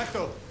contacto.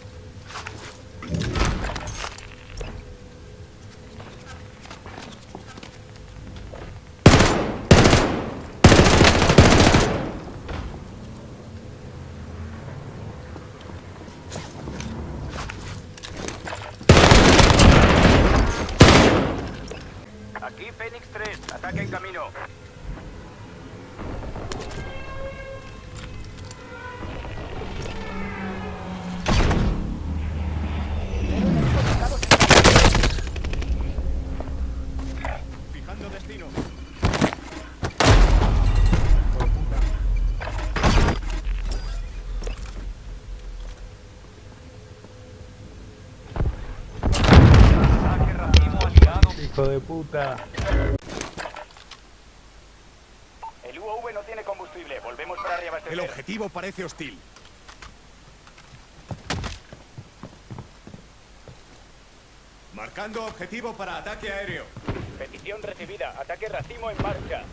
De puta. El UAV no tiene combustible. Volvemos para reabastecer. El objetivo parece hostil. Marcando objetivo para ataque aéreo. Petición recibida. Ataque racimo en marcha.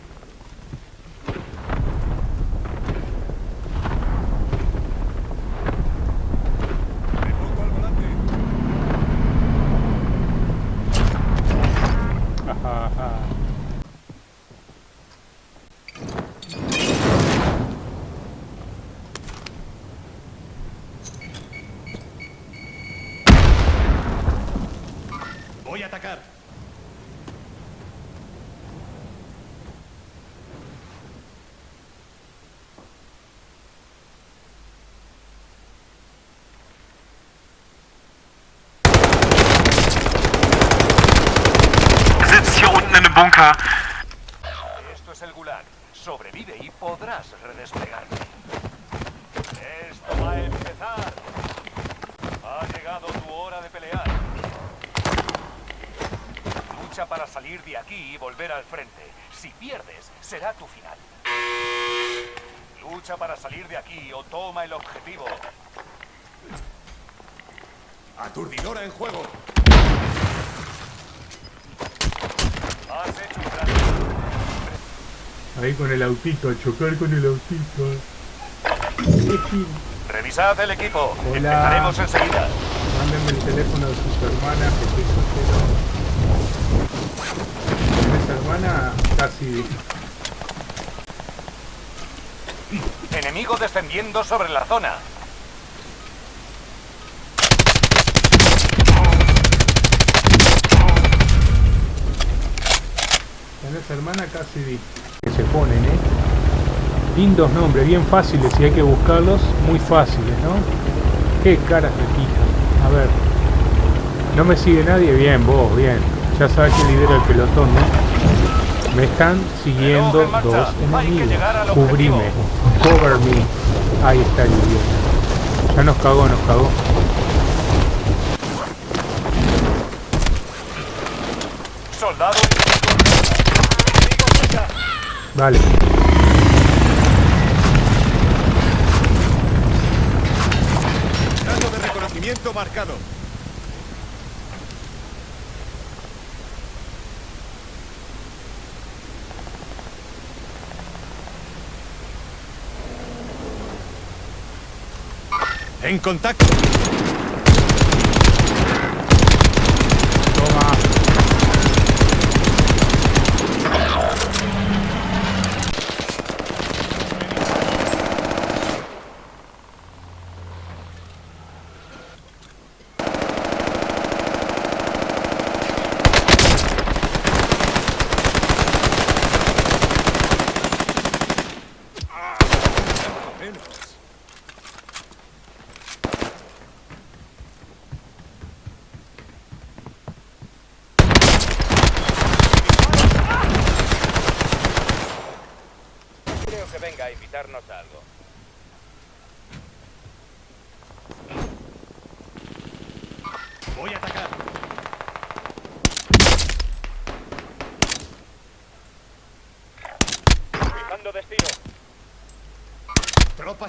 公卡。El autito, a chocar con el autito. Revisad el equipo. Hola. Empezaremos enseguida. Mándenme el teléfono de su hermana que estoy soltero. ¿Tienes hermana? Casi. Enemigo descendiendo sobre la zona. ¿Tenés hermana? Casi se ponen, ¿eh? Lindos nombres, bien fáciles y hay que buscarlos muy fáciles, ¿no? Qué caras de pija. A ver. No me sigue nadie, bien, vos, bien. Ya sabes que lidera el pelotón, ¿no? Me están siguiendo en dos enemigos. Cubrime. Cover me. Ahí está el idiota. Ya nos cagó, nos cagó. Soldado Enemigo cerca. Vale. De reconocimiento marcado. En contacto.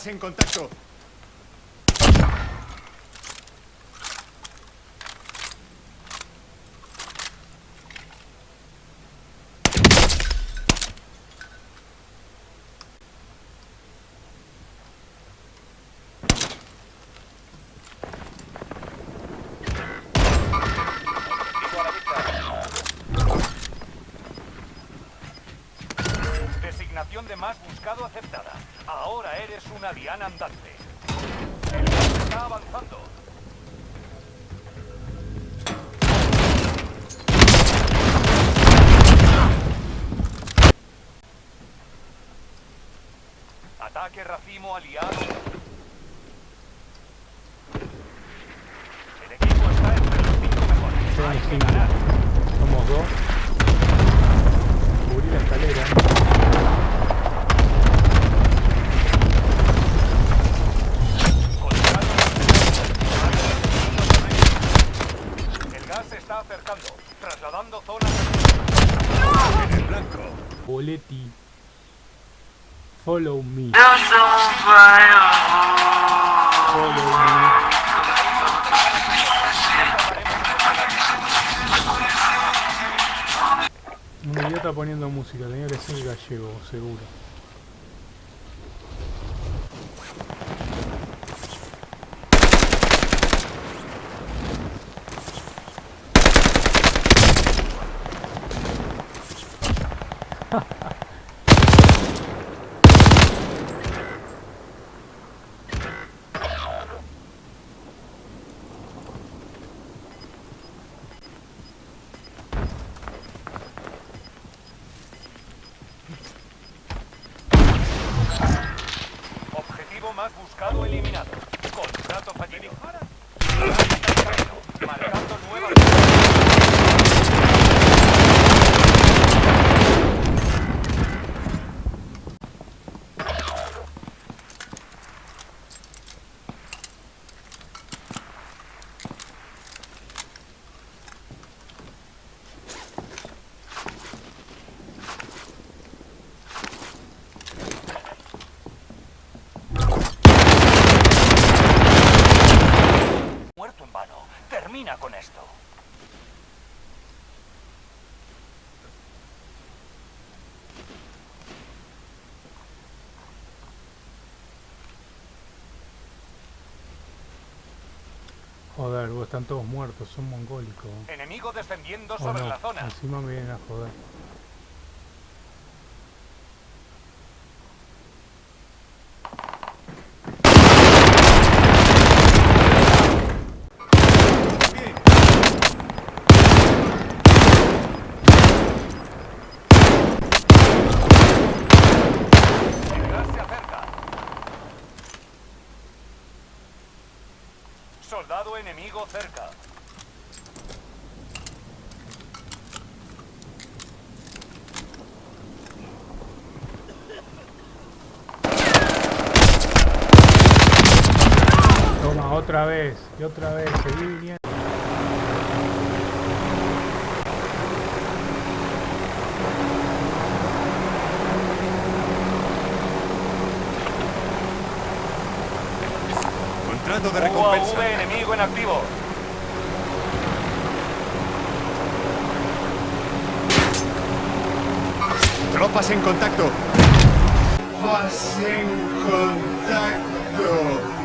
En contacto, designación de más buscado hace. Una diana andante. El está avanzando. Ataque racimo aliado. El equipo está entre los cinco mejores. Son Hay que cinco. ganar. Somos dos. Cubrí la escalera. El gas se está acercando, trasladando zonas. En el blanco. Boletti. Follow me. Follow me. Un idiota poniendo música, tenía que ser gallego, seguro. Objetivo más buscado eliminado. Contrato fallido. Marcando nuevas. Muerto en vano. Termina con esto. Joder, están todos muertos, son mongólicos. Enemigo descendiendo ¿O sobre no? la zona. Encima me vienen a joder. Bien. El gas se acerca. Soldado enemigo cerca. Toma, otra vez, y otra vez, seguí viniendo. Contrato de recompensa. UAV enemigo en activo. Tropas en contacto. Tropas en contacto.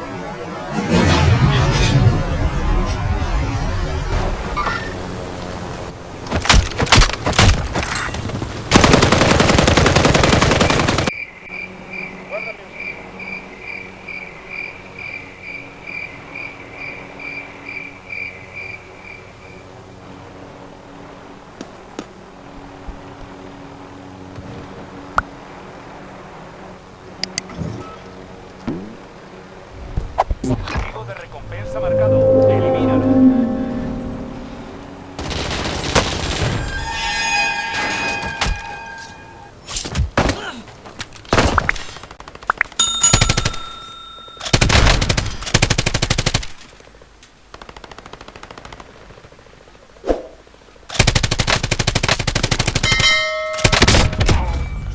Objetivo de recompensa marcado. Elimínalo.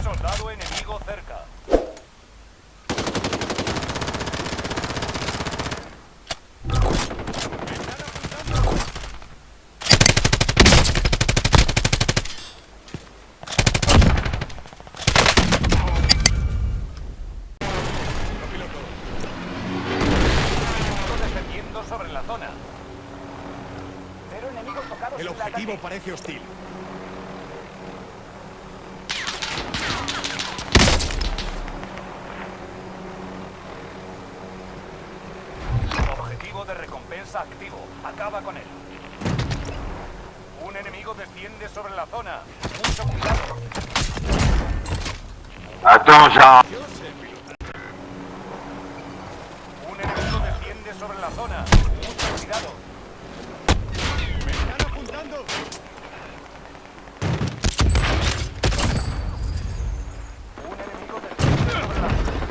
Soldado enemigo cerca. Enemigo defendiendo sobre la zona. Pero enemigo tocado El objetivo parece hostil. recompensa activo. Acaba con él. Un enemigo desciende sobre la zona. Mucho cuidado. Attention Un enemigo desciende sobre la zona. Mucho cuidado. ¡Me están apuntando! Un enemigo desciende sobre la zona. Must de la recompensa ataque. Perfecto. ¡Uno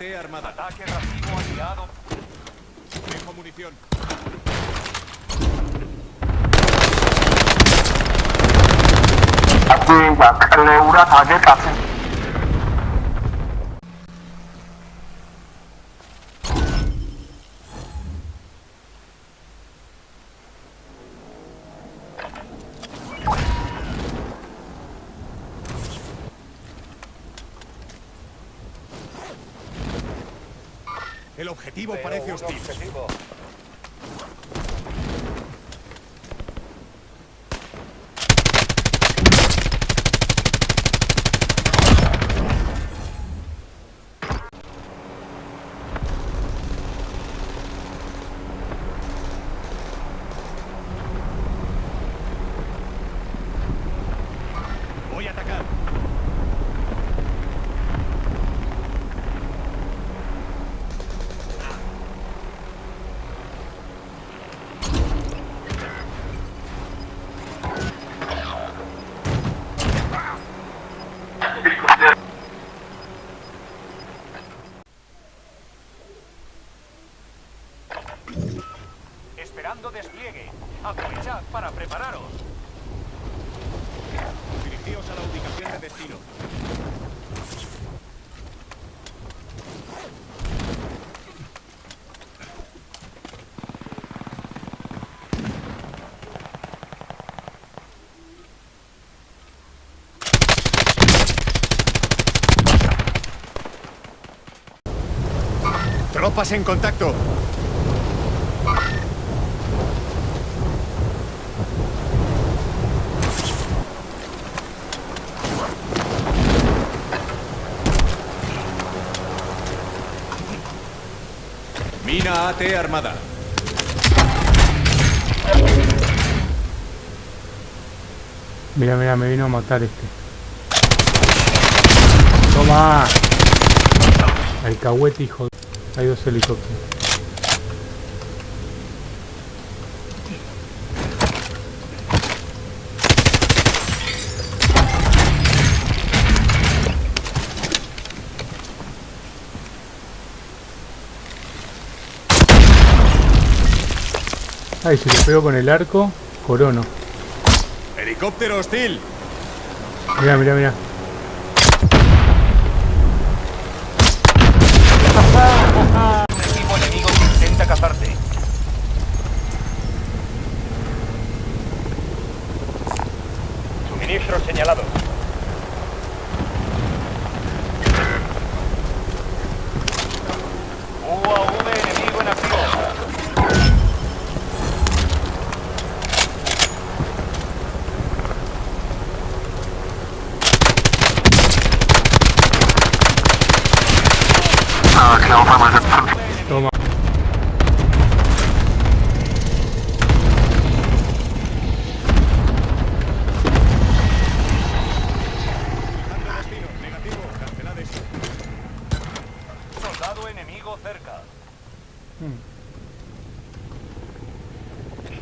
Armada. Ataque racimo aliado. Dejo munición. Attinga Cleura target active objetivo parece hostil a atacar. Esperando despliegue. Aprovechad para prepararos. Dirigíos a la ubicación de destino. Tropas en contacto. Mina AT armada. Mira, mira, me vino a matar este. Toma. Alcahuete, hijo. de- Hay dos helicópteros. Ay, si le pego con el arco, corono. Helicóptero hostil. Mira, mira, mira. Un equipo enemigo que intenta cazarte. Suministros señalados. UAV enemigo en acción. Uh, Clear 550 Toma. Fijando destino. Negativo. Cancelad esto. Soldado enemigo cerca.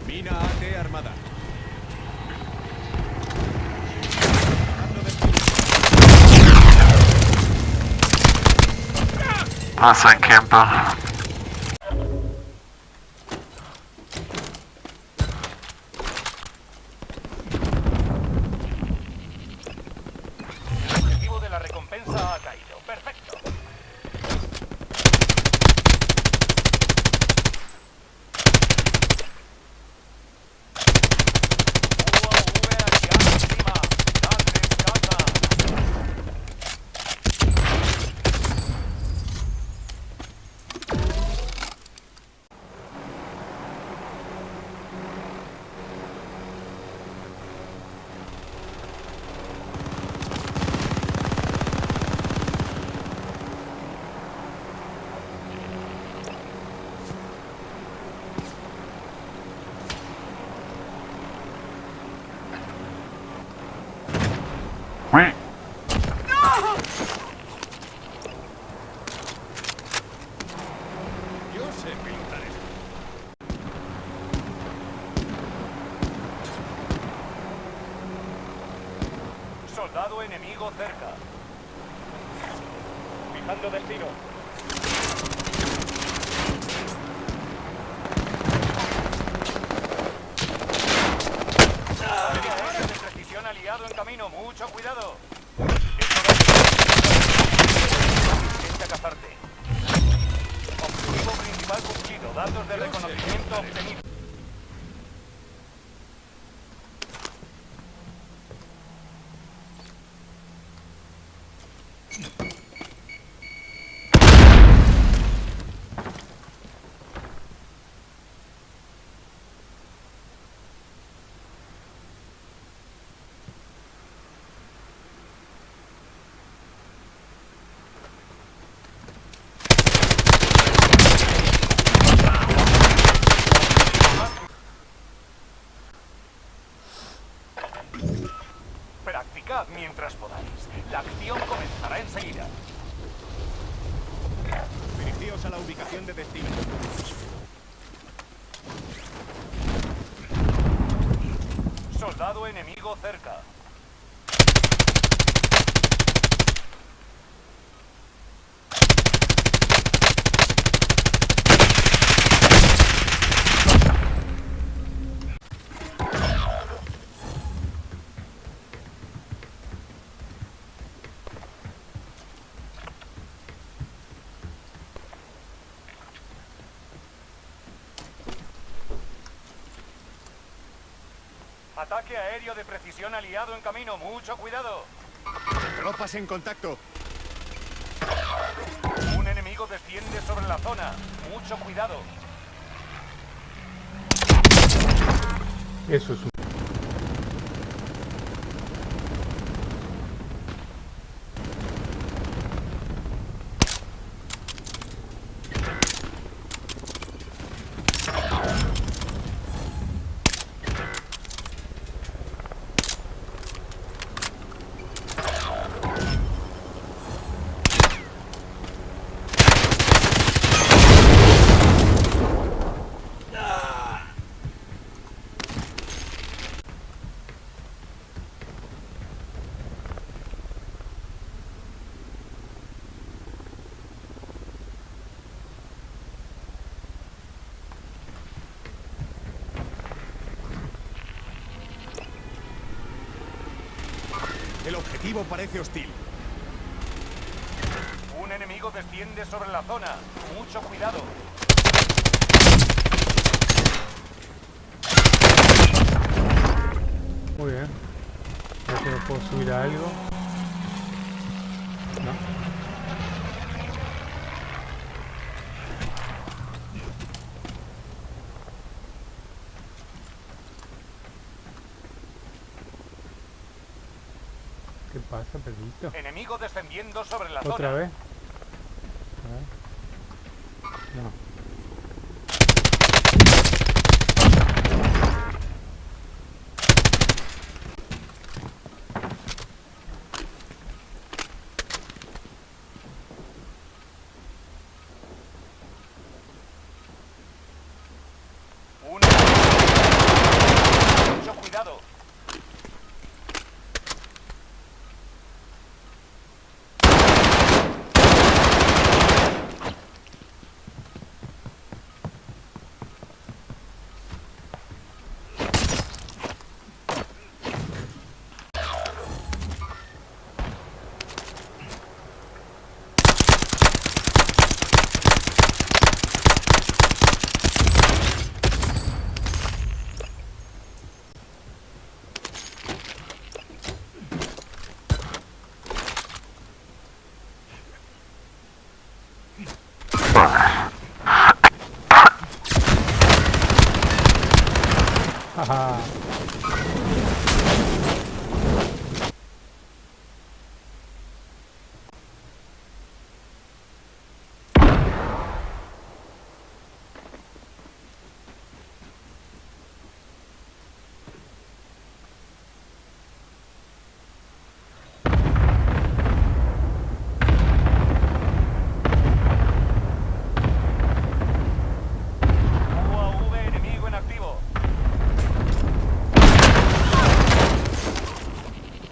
Mina AT armada. Fijando destino. Pasa en podáis. La acción comenzará enseguida. Dirigíos a la ubicación de destino. Soldado enemigo cerca. Ataque aéreo de precisión aliado en camino, mucho cuidado. Tropas en contacto. Un enemigo desciende sobre la zona, mucho cuidado. Eso es un... El parece hostil. Un enemigo desciende sobre la zona, mucho cuidado. Muy bien. Creo que me puedo subir a algo. No. Enemigo descendiendo sobre la ¿Otra zona. vez?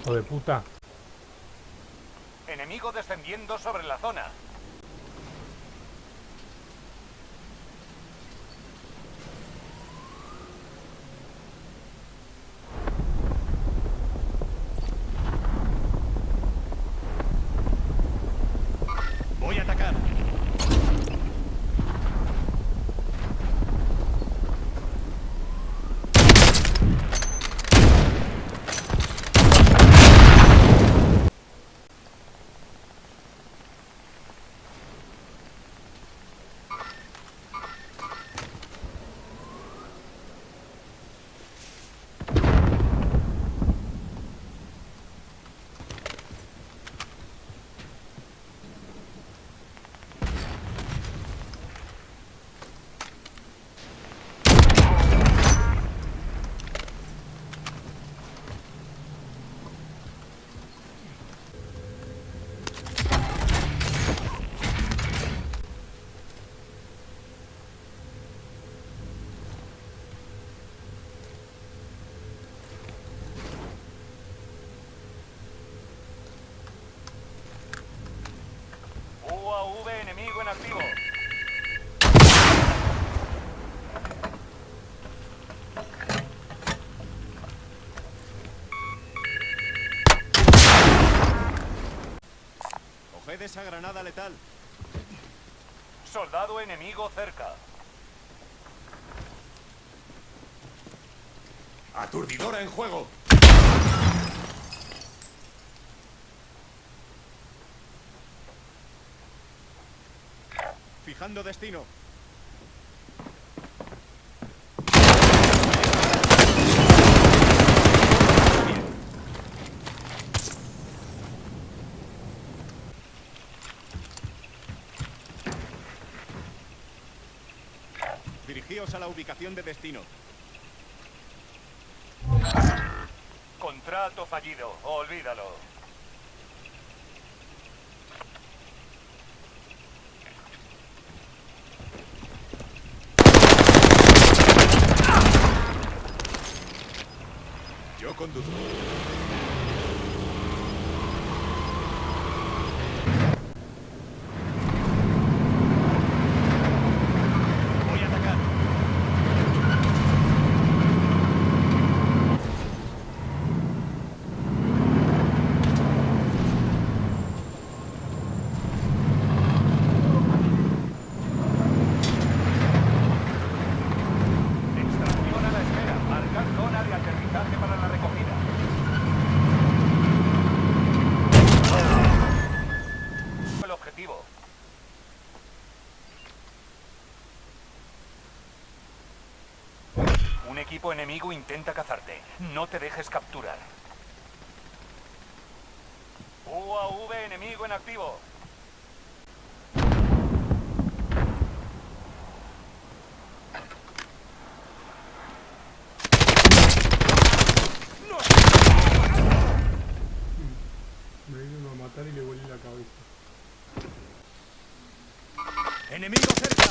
hijo. Enemigo descendiendo sobre la zona. UAV enemigo en activo. Coged esa granada letal. Soldado enemigo cerca. Aturdidora en juego. Fijando destino. Dirigíos a la ubicación de destino. Contrato fallido. Olvídalo. Yo conduzco. Voy a atacar. Extracción a la espera. Marcar zona de aterrizaje para la recogida. El objetivo. Un enemigo intenta cazarte. No te dejes capturar. UAV enemigo en activo. Me vino a matar y le volé la cabeza. ¡Enemigo cerca!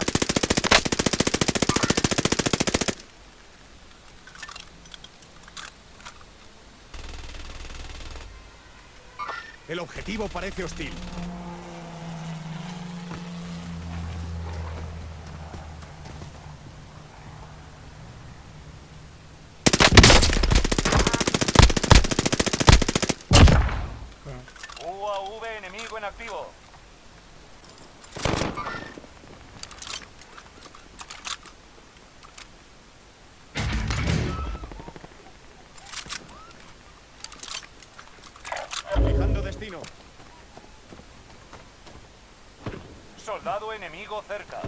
El objetivo parece hostil. UAV enemigo en activo. Fijando destino. Soldado enemigo cerca.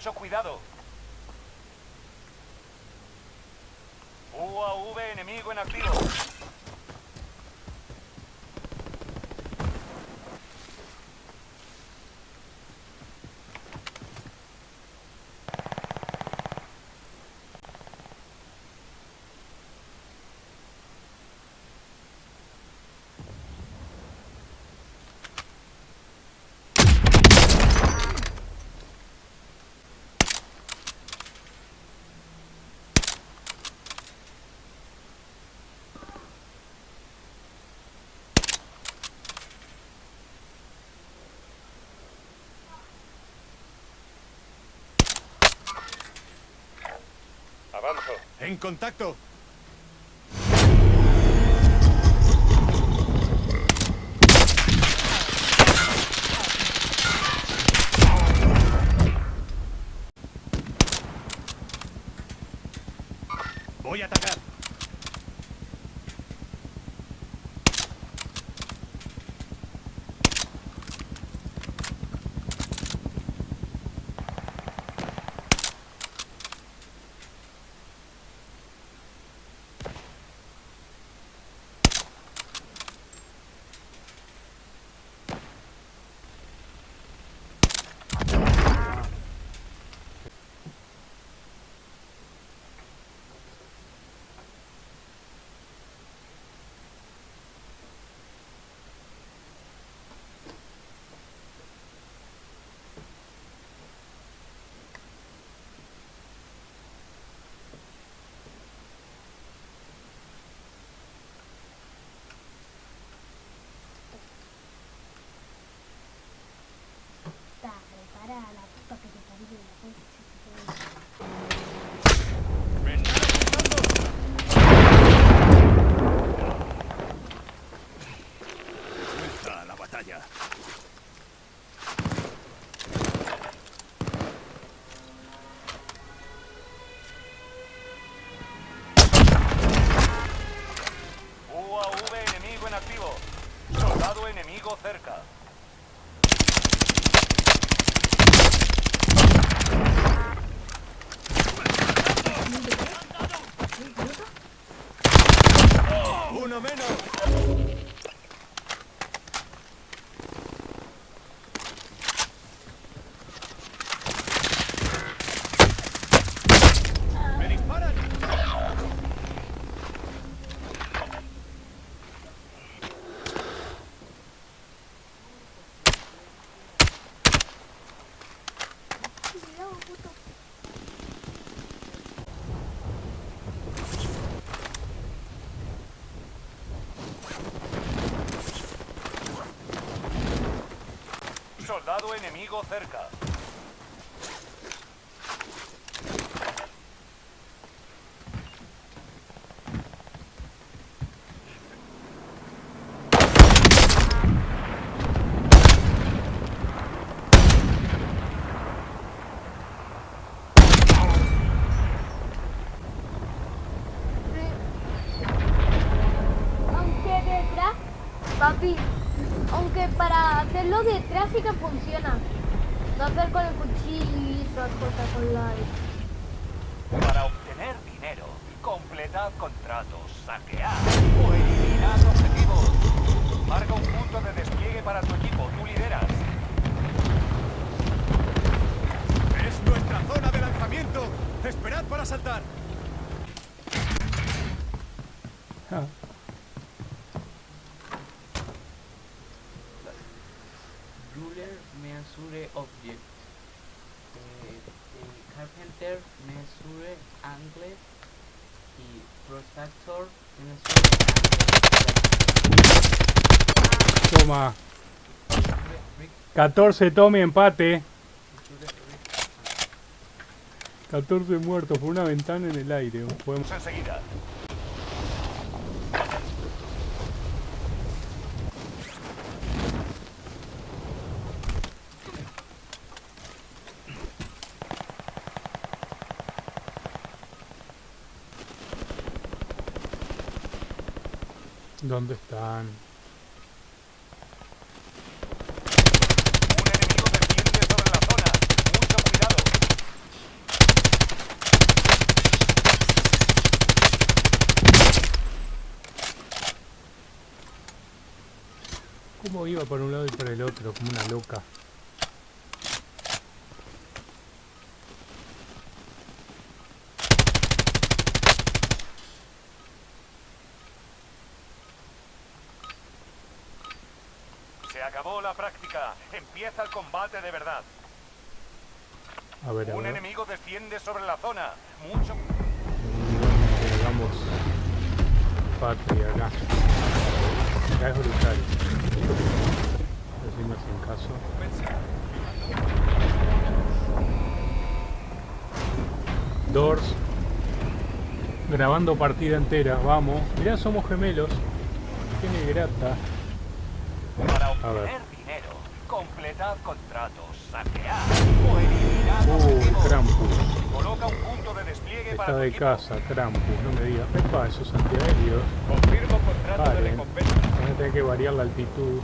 Mucho cuidado. UAV enemigo en activo. ¡En contacto! enemigo cerca. para saltar. Ah. Ruler measure object. Eh, eh, carpenter measure angle y protractor measure angle. Toma. 14 tome empate. 14 muertos por una ventana en el aire. Podemos... Enseguida. ¿Dónde están? ¿Cómo iba por un lado y por el otro? Como una loca. Se acabó la práctica. Empieza el combate de verdad. A ver, a Un ver. enemigo desciende sobre la zona. Mucho. Hagamos patria acá. Acá es brutal. No hacen caso. Doors. Grabando partida entera, vamos. Mirá, somos gemelos. Qué negrata. Para obtener dinero, completad contratos, saquear o eliminar Uh. Krampus. Coloca un punto de despliegue para Está tu de casa, Krampus, no me digas. Epa, esos antiaéreos. Confirmo contrato de Paren. recompensa. A tener que variar la altitud.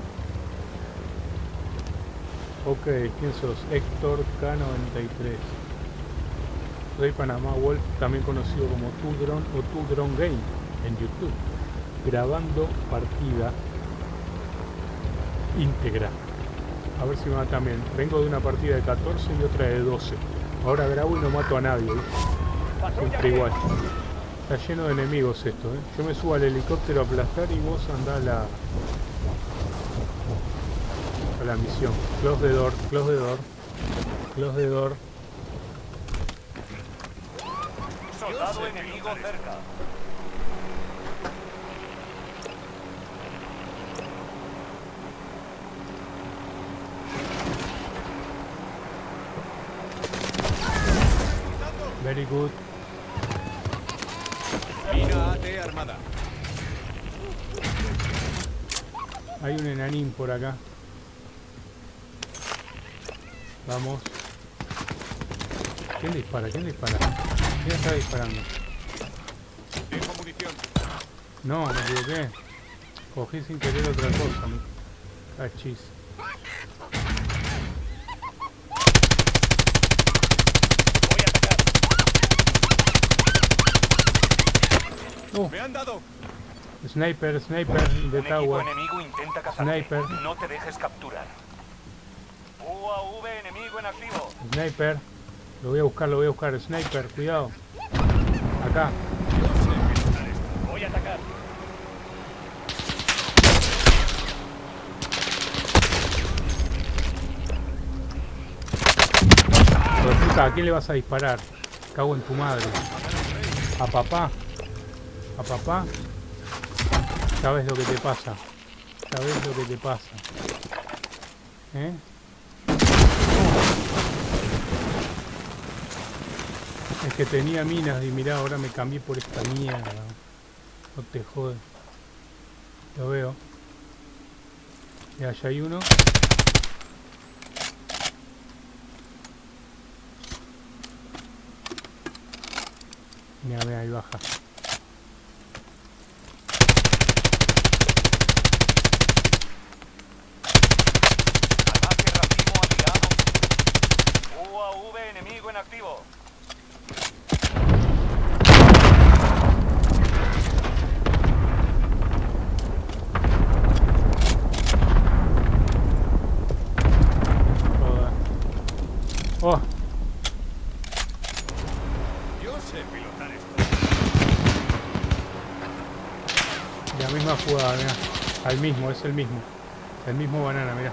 Ok, ¿quién sos? Héctor K93. Soy Panamá Wolf, también conocido como Tudron o Tudron Game en YouTube. Grabando partida íntegra. A ver si me va también. Vengo de una partida de 14 y otra de 12. Ahora grabo y no mato a nadie. igual. Está lleno de enemigos esto, ¿eh? Yo me subo al helicóptero a aplastar y vos andá a la... a la misión. Close the door, close the door, close the door. Soldado enemigo cerca. Very good. Mina AT armada. Hay un enanín por acá. Vamos. ¿Quién dispara? ¿Quién dispara? ¿Quién está disparando? Tengo. No, me equivoqué. Cogí sin querer otra cosa. Cachis. Voy a atacar. Me han dado. Sniper, sniper Un equipo tower. enemigo intenta cazarte. Sniper. No te dejes capturar. UAV enemigo en activo. Sniper. Lo voy a buscar, lo voy a buscar. Sniper, cuidado. Acá. Voy a atacar. De puta, ¿a quién le vas a disparar? Cago en tu madre. ¿A papá? ¿A papá? Sabes lo que te pasa. Sabes lo que te pasa. ¿Eh? Es que tenía minas y mirá, ahora me cambié por esta mierda. No te jode. Lo veo. Y allá hay uno. Mira, mira, ahí baja. Ataque racimo aliado. UAV enemigo en activo. Joder. Oh, Yo sé pilotar esto. la misma jugada, mira. Al mismo, es el mismo. El mismo banana, mira.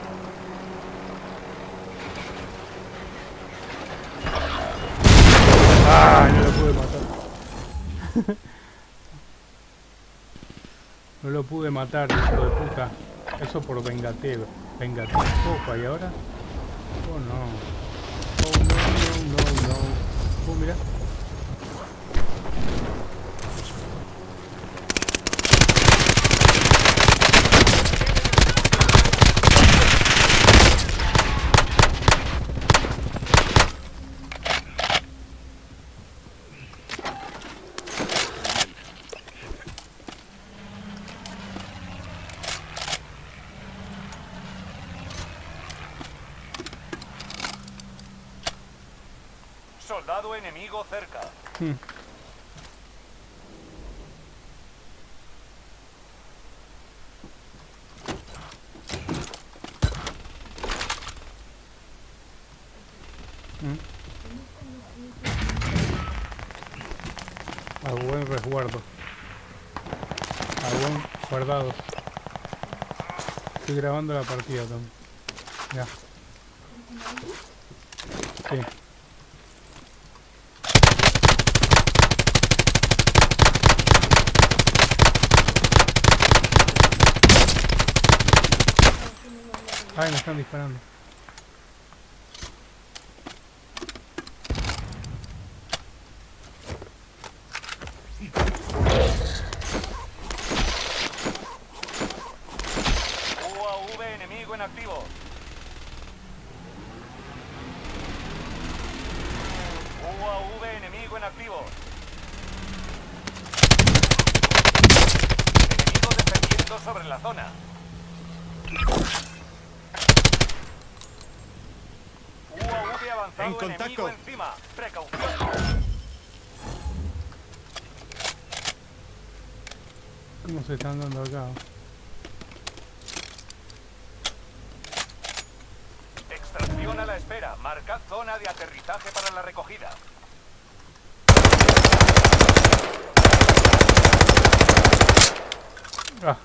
¡Ah! No lo pude matar. no lo pude matar, hijo de puta. Eso por vengatero. Vengatero. Opa, ¿y ahora? Oh no. Oh no, no, no, no. Oh, mira. soldado enemigo cerca. Hmm. hmm. A buen resguardo. A buen guardado. Estoy grabando la partida también. Ya. Ay, me están disparando. UAV enemigo en activo. UAV enemigo en activo. Enemigo defendiendo sobre la zona. UAV avanzado En contacto. enemigo encima. Precaución. ¿Cómo se están dando acá? Extracción a la espera. Marcad zona de aterrizaje para la recogida. Ah,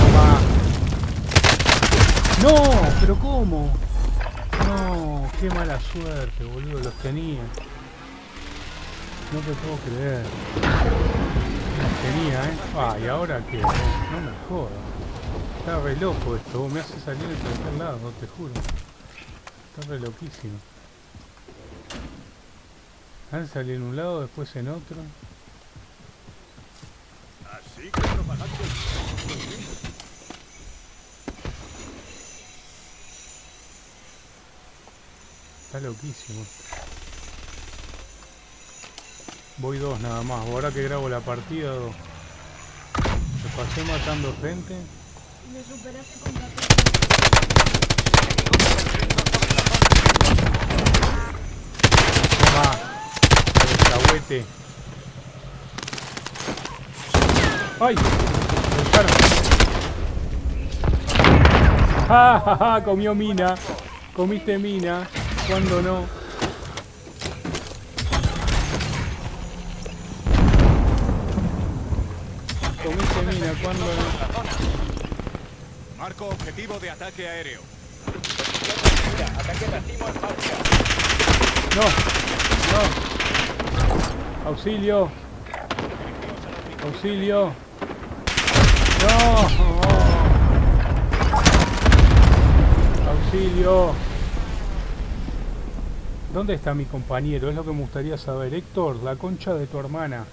Toma. No, pero ¿cómo? No, qué mala suerte, boludo, los tenía. No te puedo creer. Los tenía, ¿eh? Ah, ¿y ahora qué? No me jodas. Está re loco esto, me hace salir en cualquier lado, te juro. Está re loquísimo. Antes salí en un lado, después en otro. Así que propagando. Está loquísimo. Voy dos nada más. Ahora que grabo la partida, dos. Me pasé matando gente. Me superaste con la Toma. Alcahuete. ¡Ay! Me echaron. ¡Ja, ja, ja! Comió mina. Comiste mina. ¿Cuándo no? Comiste mina. ¿Cuándo no? Marco objetivo de ataque aéreo. No, no. Auxilio. Auxilio. No. Auxilio. ¿Dónde está mi compañero? Es lo que me gustaría saber. Héctor, la concha de tu hermana.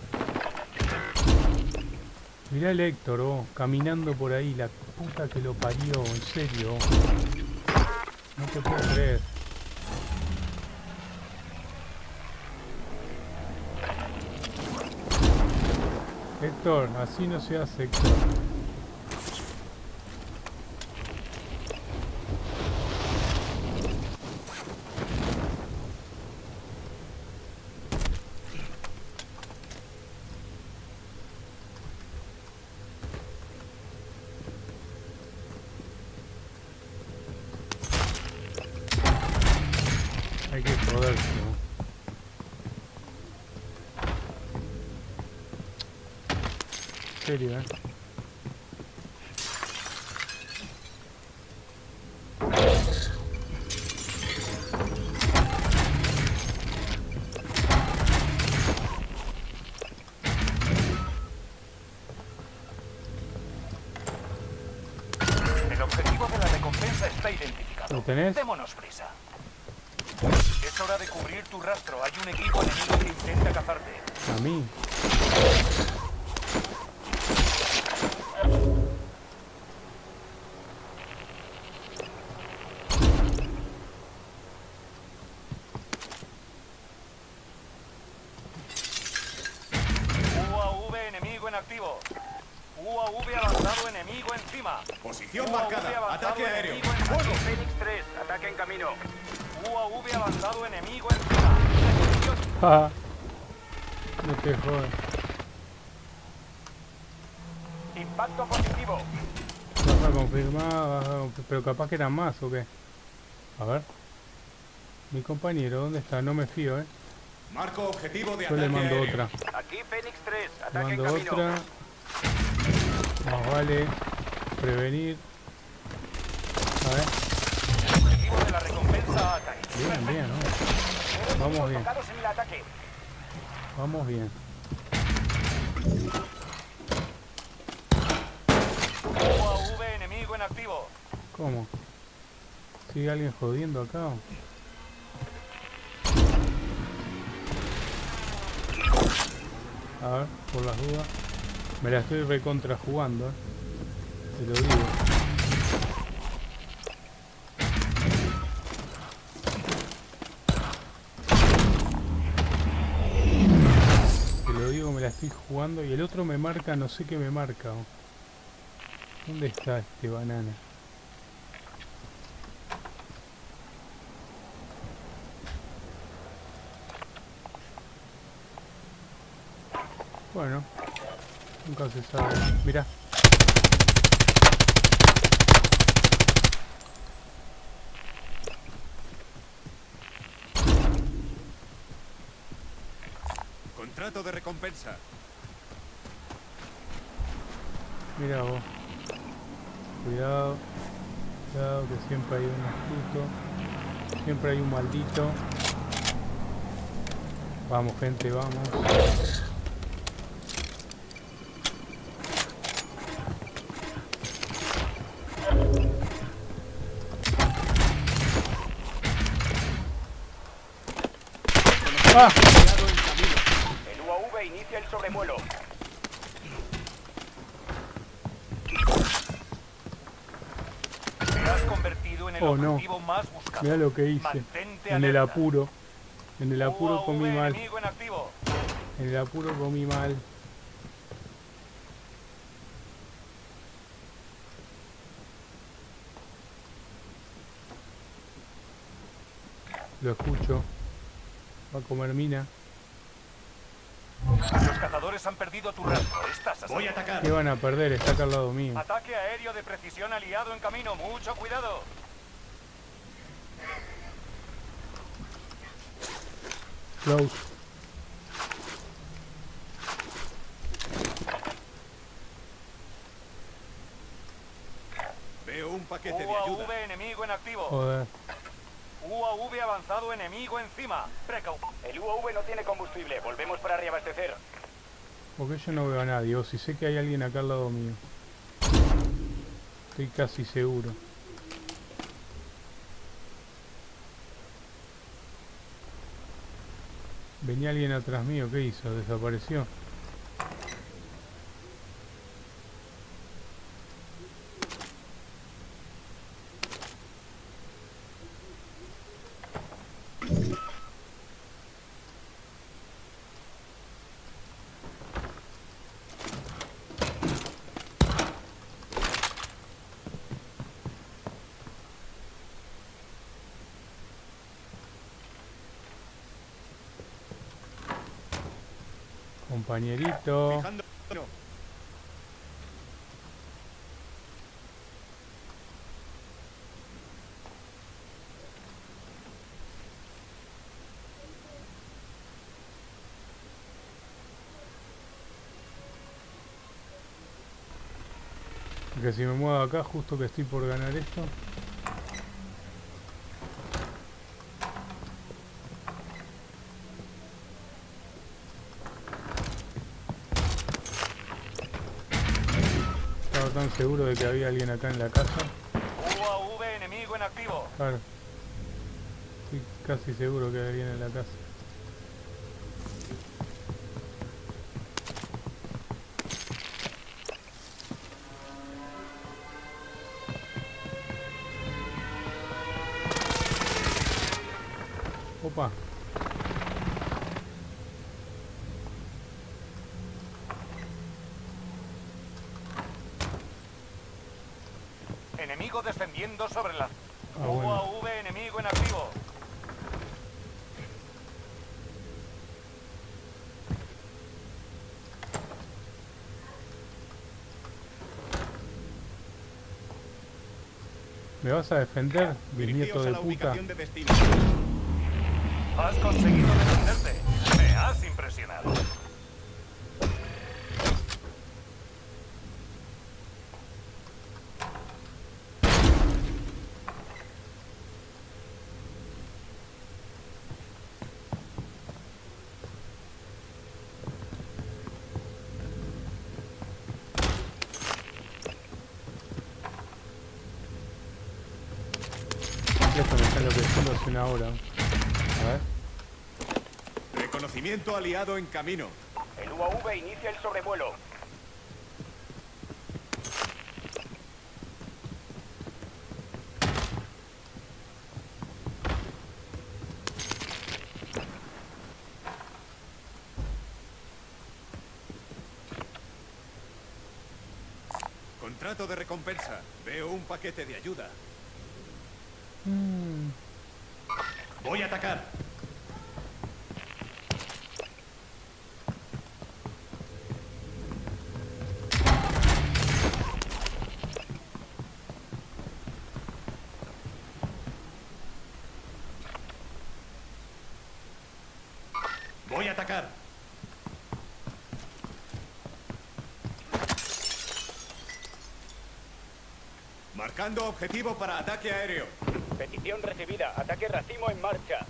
Mirá el Héctor, oh, caminando por ahí, la puta que lo parió, en serio. No te puedo creer. Héctor, así no se hace, Héctor. Hay que joderse, ¿no? En serio, ¿eh? El objetivo de la recompensa está identificado. ¿Lo tenés? Démonos prisa. Es hora de cubrir tu rastro. Hay un equipo enemigo que intenta cazarte. A mí. Capaz que eran más o qué. A ver. Mi compañero, ¿dónde está? No me fío, ¿eh? Marco objetivo de Yo le ataque mando aéreo. otra. Aquí Fénix 3, Le ataque en mando camino. otra. Más vale prevenir. A ver. Objetivo de la recompensa caído. Bien, bien, ¿no? Vamos bien. en ataque. Vamos bien. UAV enemigo en activo. ¿Cómo? ¿Sigue alguien jodiendo acá? A ver, por las dudas. Me la estoy recontra jugando, ¿eh? Te lo digo. Te lo digo, me la estoy jugando y el otro me marca, no sé qué me marca. o. ¿Dónde está este banana? Bueno, nunca se sabe. Mira. Contrato de recompensa. Mira vos. Cuidado. Cuidado que siempre hay un astuto. Siempre hay un maldito. Vamos gente, vamos. ¡Ah! El UAV inicia el sobrevuelo. Te has convertido en el Oh, no. objetivo más buscado. Mira lo que hice. Mantente En el apuro. En el apuro UAV comí mal. en. En el apuro comí mal. Lo escucho. Va a comer mina. Los cazadores han perdido tu rastro. Estás a Voy a atacar. ¿Qué van a perder? Está acá al lado mío. Ataque aéreo de precisión aliado en camino. Mucho cuidado. Close. Veo un paquete de ayuda. UAV enemigo en activo. Joder. UAV avanzado enemigo encima. Precau. El UAV no tiene combustible. Volvemos para reabastecer. Porque yo no veo a nadie. O si sé que hay alguien acá al lado mío. Estoy casi seguro. Venía alguien atrás mío. ¿Qué hizo? ¿Desapareció? Compañerito. Que si me muevo acá justo que estoy por ganar esto. Seguro de que había alguien acá en la casa. UAV enemigo en activo. Claro. Estoy casi seguro que hay alguien en la casa. Vas a defender, bisnieto de puta? ubicación de destino. Has conseguido defenderte. Me has impresionado. Esto me está A ver. Reconocimiento aliado en camino. El UAV inicia el sobrevuelo. Contrato de recompensa. Veo un paquete de ayuda. Mm, Voy a atacar. Voy atacar. Marcando objetivo para ataque aéreo. Petición recibida. Ataque racimo en marcha.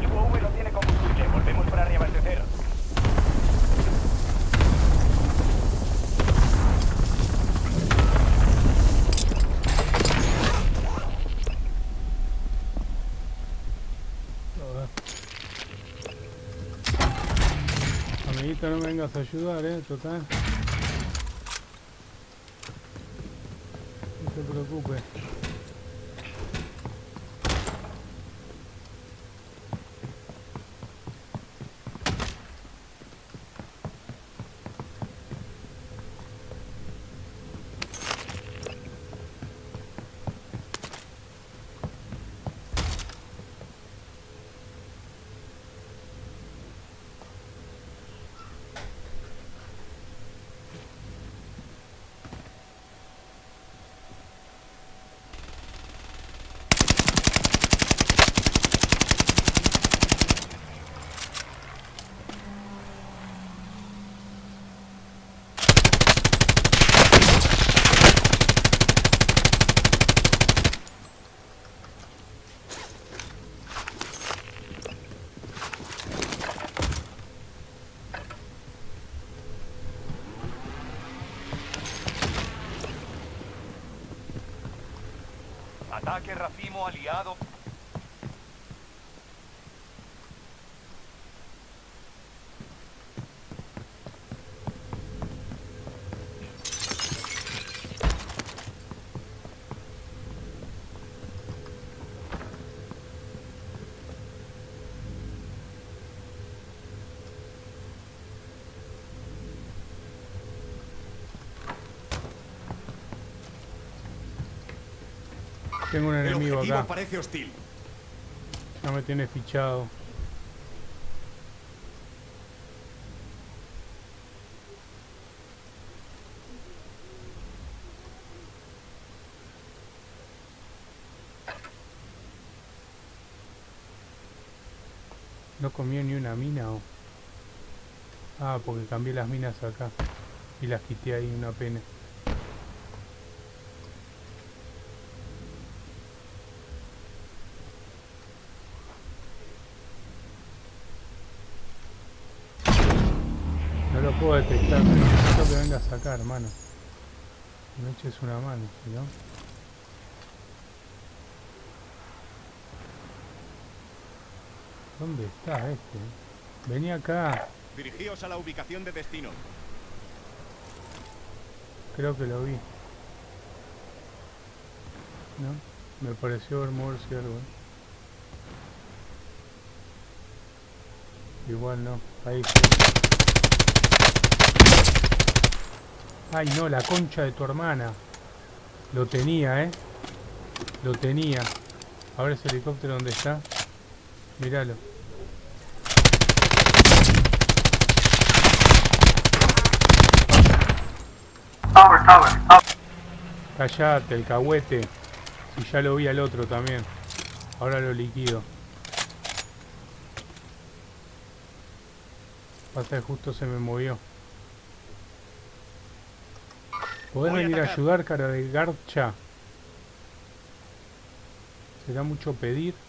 El UAV no tiene combustible. Volvemos para reabastecer. a ver. Amiguito, no me vengas a ayudar, eh, total. No te preocupes. Ataque racimo aliado. Tengo un El enemigo acá. parece hostil. Ya me tiene fichado. No comió ni una mina o. Ah, porque cambié las minas acá. Y las quité ahí, una pena. No lo puedo detectar, pero necesito que venga a sacar, hermano. Me eches una mano, si no. ¿Dónde está este? Vení acá. Dirigíos a la ubicación de destino. Creo que lo vi. ¿No? Me pareció ver moverse algo. ¿eh? Igual no. Ahí sí. Ay no, la concha de tu hermana. Lo tenía, ¿eh? Lo tenía. A ver ese helicóptero dónde está. Míralo. Callate, el cahuete. Si ya lo vi al otro también. Ahora lo liquido. Pasa que justo se me movió. ¿Podés Voy venir a ayudar, cara de garcha? ¿Será mucho pedir?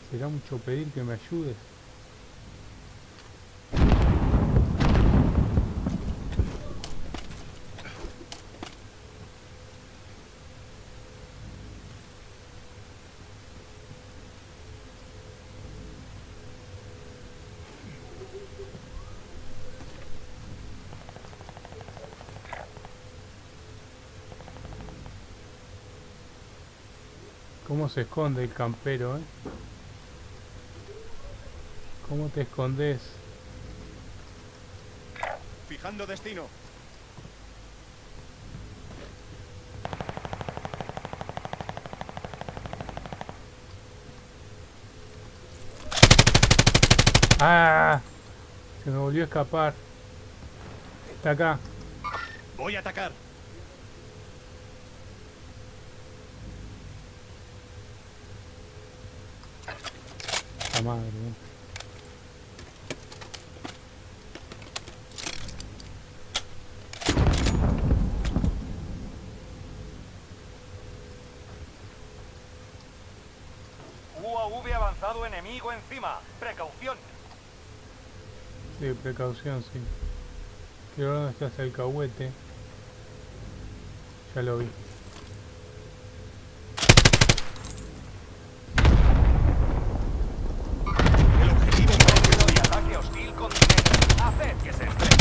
¿Será mucho pedir que me ayudes? ¿Cómo se esconde el campero, eh? ¿Cómo te escondes? Fijando destino. ¡Ah! Se me volvió a escapar. Está acá. Voy a atacar. Madre. eh. UAV avanzado enemigo encima. Precaución. Sí, precaución, sí. Quiero ver dónde está ese alcahuete. Ya lo vi. El objetivo Peligro y ataque hostil continente. Haced que se estrelle.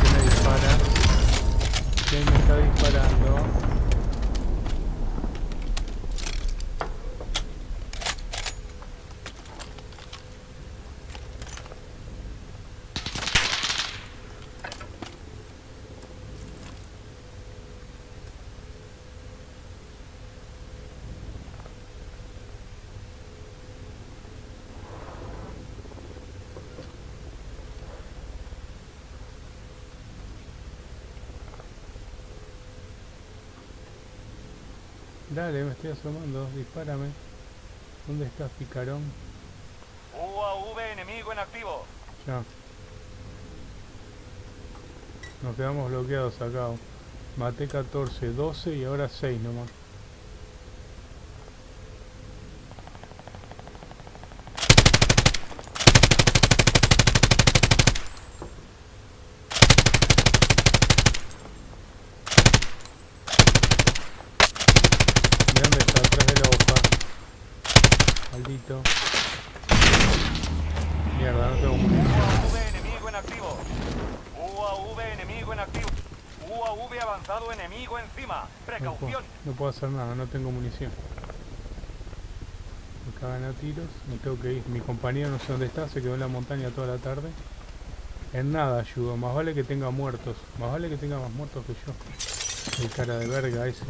¿Quién me dispara? ¿Quién me está disparando? Dale, me estoy asomando. Dispárame. ¿Dónde estás, picarón? UAV enemigo en activo. Ya. Nos quedamos bloqueados acá. Maté 14, 12 y ahora 6 nomás. ¿De dónde está? Atrás de la Mierda, no tengo munición. UAV enemigo en activo. UAV enemigo en activo. UAV avanzado enemigo encima. No puedo, Precaución. no puedo hacer nada, no tengo munición. Me cagan a tiros, me tengo que ir. Mi compañero no sé dónde está, se quedó en la montaña toda la tarde. En nada ayudo, más vale que tenga muertos. Más vale que tenga más muertos que yo. El cara de verga ese.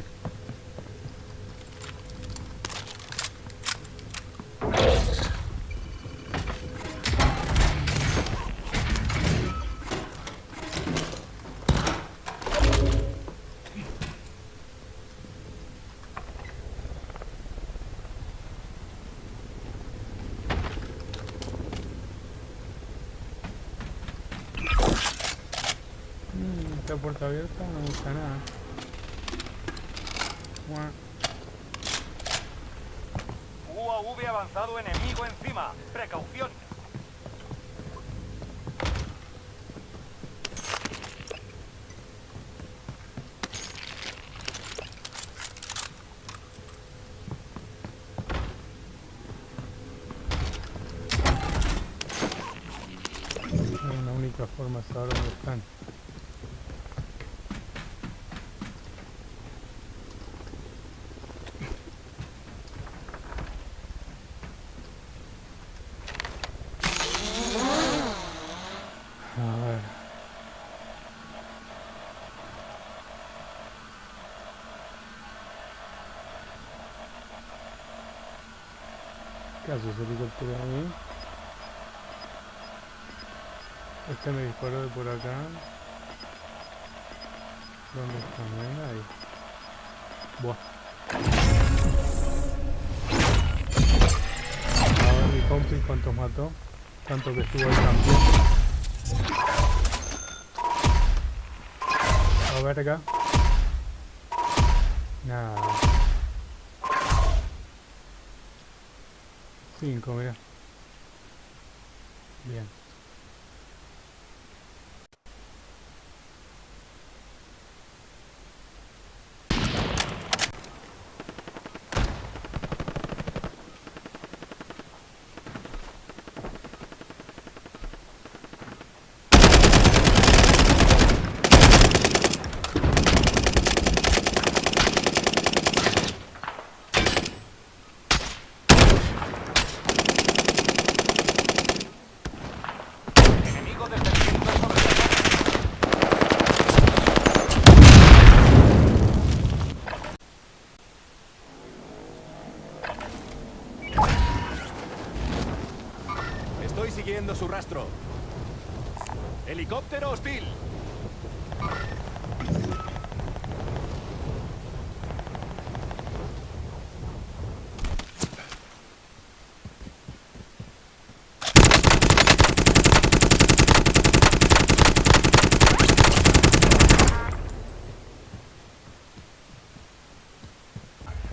Esta puerta abierta no me gusta nada. UAV avanzado enemigo encima. Precaución. Es la única forma de saber dónde están. ¿Qué hace ese helicóptero ahí? Este me disparó de por acá. ¿Dónde está? Nadie. Buah. A ver mi compi cuántos mató. Tanto que estuvo el campeón. A ver acá. Nada. Cinco, mira. Bien. Su rastro. Helicóptero hostil.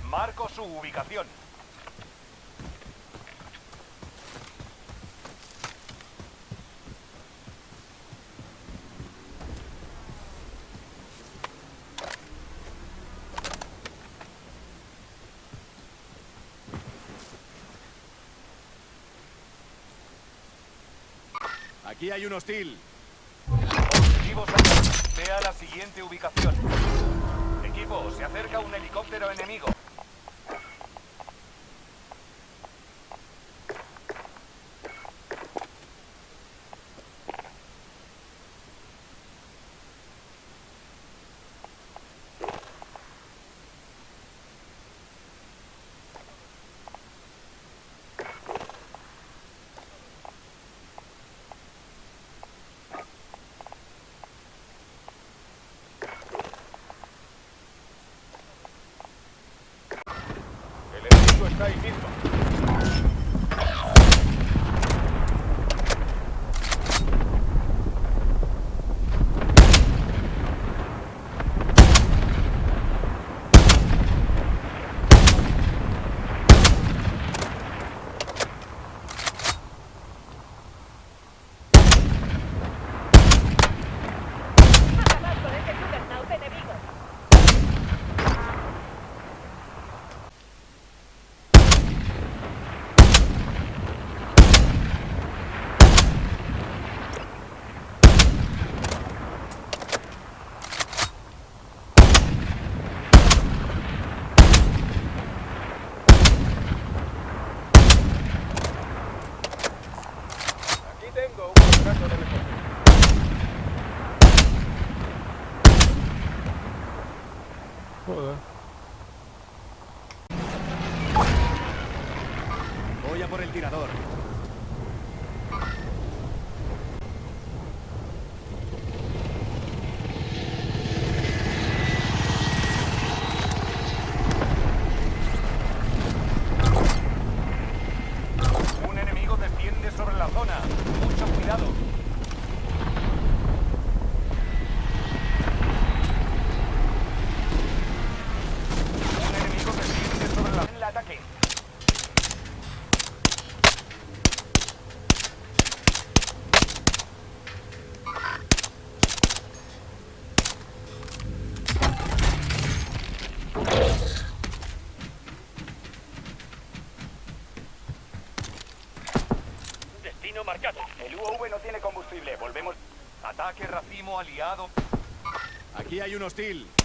Marco su ubicación. Aquí hay un hostil. Objetivos activos. Sea la siguiente ubicación. Equipo, se acerca un helicóptero enemigo. Aquí hay un hostil.